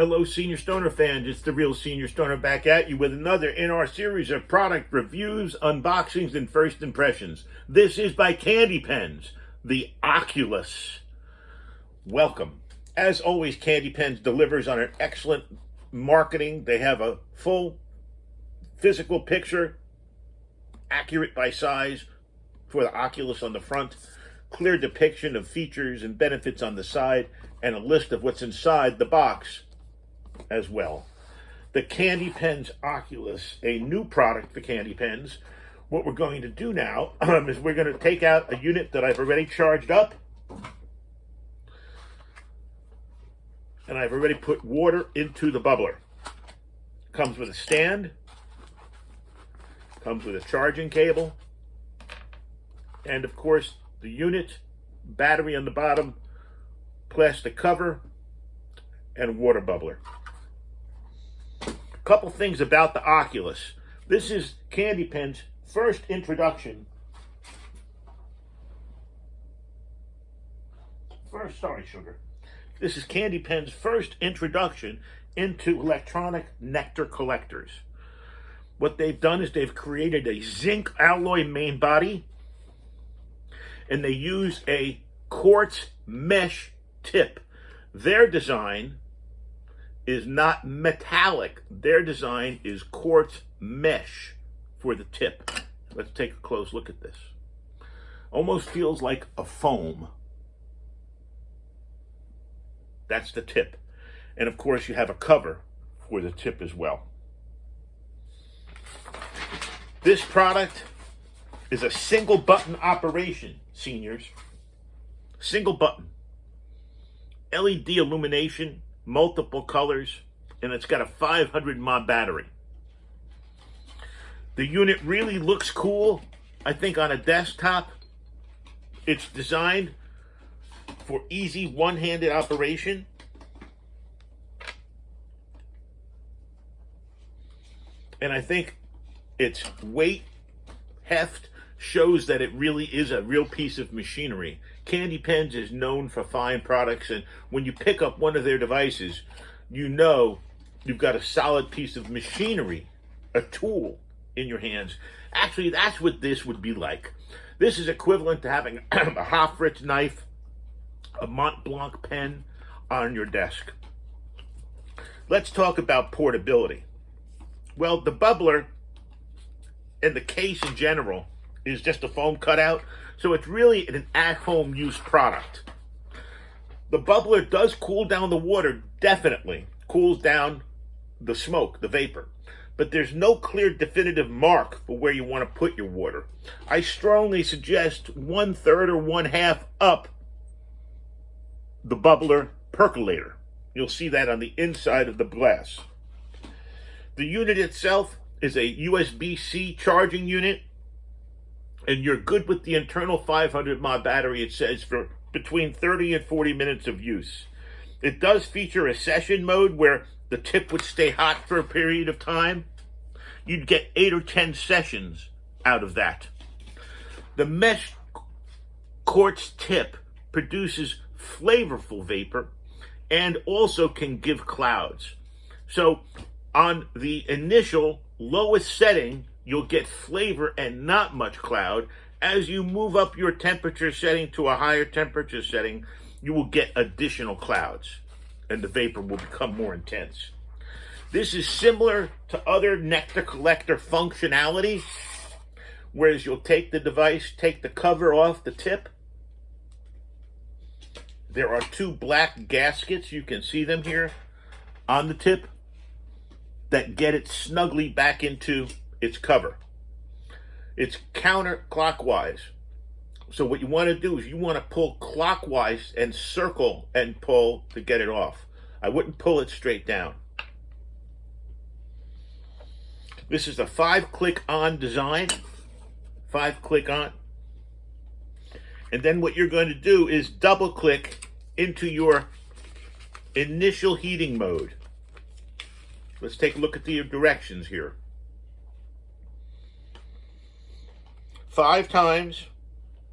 Hello, Senior Stoner fans. It's the real Senior Stoner back at you with another in our series of product reviews, unboxings, and first impressions. This is by KandyPens, the Oculus. Welcome. As always, KandyPens delivers on an excellent marketing. They have a full physical picture, accurate by size for the Oculus on the front, clear depiction of features and benefits on the side, and a list of what's inside the box as well. The KandyPens Oculus, a new product for KandyPens. What we're going to do now um, is we're going to take out a unit that I've already charged up. And I've already put water into the bubbler. Comes with a stand. Comes with a charging cable. And of course, the unit, battery on the bottom, plastic cover, and water bubbler couple things about the Oculus. This is Candy Pen's first introduction. First, sorry, sugar. This is Candy Pen's first introduction into electronic nectar collectors. What they've done is they've created a zinc alloy main body and they use a quartz mesh tip. Their design is not metallic. Their design is quartz mesh for the tip. Let's take a close look at this. Almost feels like a foam. That's the tip. And of course you have a cover for the tip as well. This product is a single button operation, seniors. Single button. LED illumination multiple colors, and it's got a 500 mAh battery. The unit really looks cool, I think, on a desktop. It's designed for easy one-handed operation. And I think its weight, heft, shows that it really is a real piece of machinery. KandyPens is known for fine products, and when you pick up one of their devices, you know you've got a solid piece of machinery, a tool in your hands. Actually, that's what this would be like. This is equivalent to having a Hoffritz knife, a Mont Blanc pen on your desk. Let's talk about portability. Well, the bubbler and the case in general is just a foam cutout. So it's really an at-home use product. The bubbler does cool down the water, definitely. Cools down the smoke, the vapor. But there's no clear definitive mark for where you want to put your water. I strongly suggest one third or one half up the bubbler percolator. You'll see that on the inside of the glass. The unit itself is a USB-C charging unit and you're good with the internal 500 mAh battery, it says, for between 30 and 40 minutes of use. It does feature a session mode where the tip would stay hot for a period of time. You'd get 8 or 10 sessions out of that. The mesh quartz tip produces flavorful vapor and also can give clouds. So on the initial lowest setting, you'll get flavor and not much cloud. As you move up your temperature setting to a higher temperature setting, you will get additional clouds and the vapor will become more intense. This is similar to other nectar collector functionality, whereas you'll take the device, take the cover off the tip. There are two black gaskets, you can see them here on the tip, that get it snugly back into its cover. It's counterclockwise. So what you want to do is you want to pull clockwise and circle and pull to get it off. I wouldn't pull it straight down. This is a five click on design. Five click on. And then what you're going to do is double click into your initial heating mode. Let's take a look at the directions here. Five times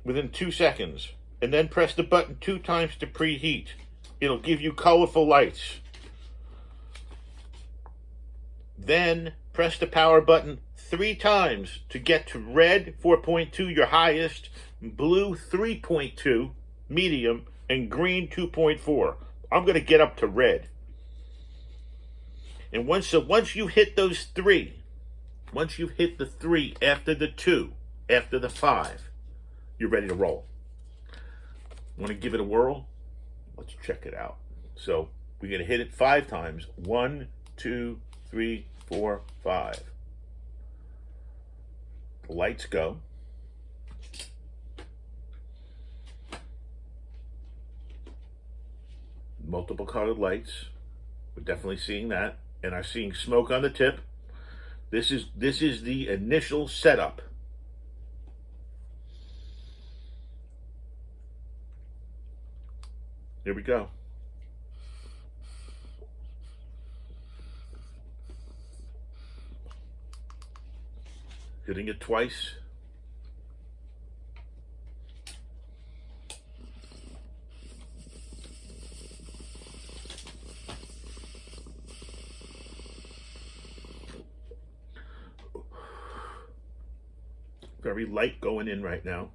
within two seconds and then press the button two times to preheat. It'll give you colorful lights. Then press the power button three times to get to red 4.2, your highest, blue 3.2, medium, and green 2.4. I'm going to get up to red. And once so once you hit those three, once you've hit the three after the two, after the five, you're ready to roll. Want to give it a whirl? Let's check it out. So we're going to hit it five times. One, two, three, four, five. The lights go. Multiple colored lights. We're definitely seeing that. And I'm seeing smoke on the tip. This is this is the initial setup. Here we go. hitting it twice. Very light going in right now.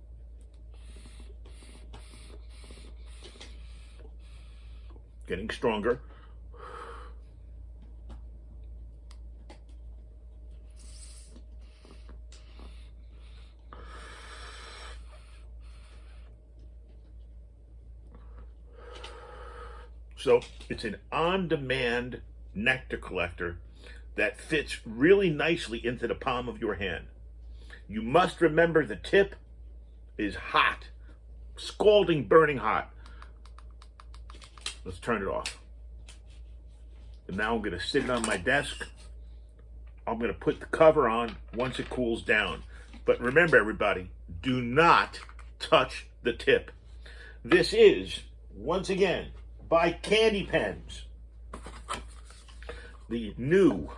Getting stronger. So it's an on-demand nectar collector that fits really nicely into the palm of your hand. You must remember the tip is hot, scalding, burning hot. Let's turn it off. And now I'm going to sit it on my desk. I'm going to put the cover on once it cools down. But remember, everybody, do not touch the tip. This is, once again, by KandyPens. The new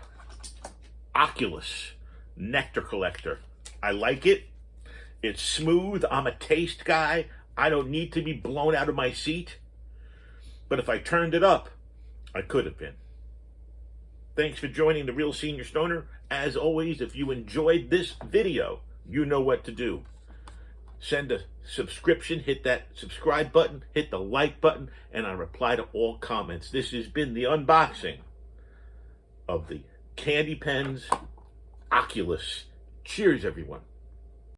Oculus Nectar Collector. I like it. It's smooth. I'm a taste guy. I don't need to be blown out of my seat. But if I turned it up, I could have been. Thanks for joining the Real Senior Stoner. As always, if you enjoyed this video, you know what to do send a subscription, hit that subscribe button, hit the like button, and I reply to all comments. This has been the unboxing of the KandyPens Oculus. Cheers, everyone.